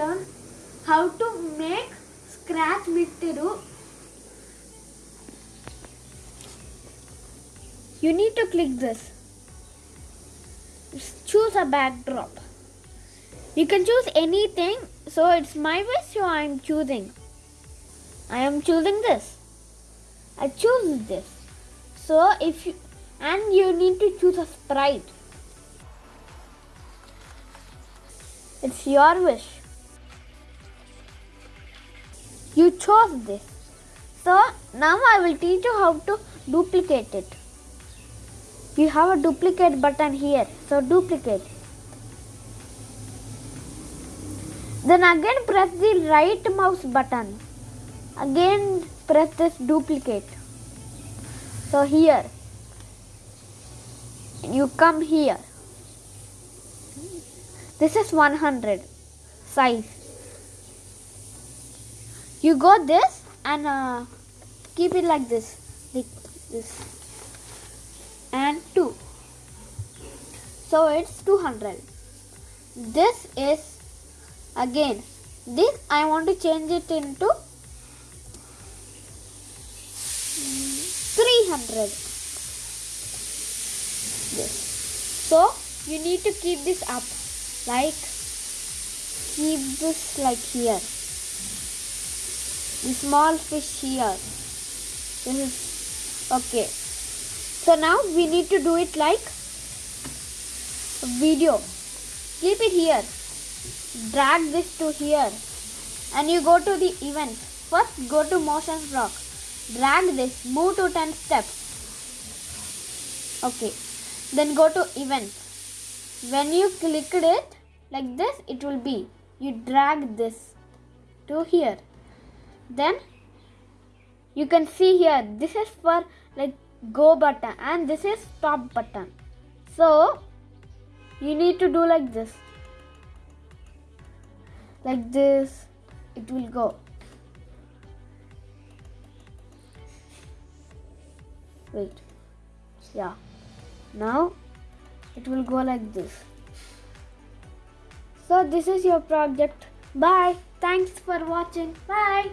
learn how to make scratch mixture. You need to click this. Choose a backdrop. You can choose anything. So it's my wish, so I am choosing. I am choosing this. I choose this. So if you and you need to choose a sprite. It's your wish. You chose this. So now I will teach you how to duplicate it. You have a duplicate button here. So duplicate. Then again press the right mouse button. Again press this duplicate. So here you come here. This is 100 size. You got this and uh, keep it like this, like this, and two. So it's 200. This is again this I want to change it into 300 this so you need to keep this up like keep this like here the small fish here. This is okay. So now we need to do it like video. Keep it here. Drag this to here. And you go to the event. First go to motion block. Drag this. Move to 10 steps. Okay. Then go to event. When you clicked it like this it will be. You drag this to here then you can see here this is for like go button and this is stop button. So you need to do like this. Like this it will go. Wait. Yeah. Now it will go like this. So this is your project. Bye thanks for watching. Bye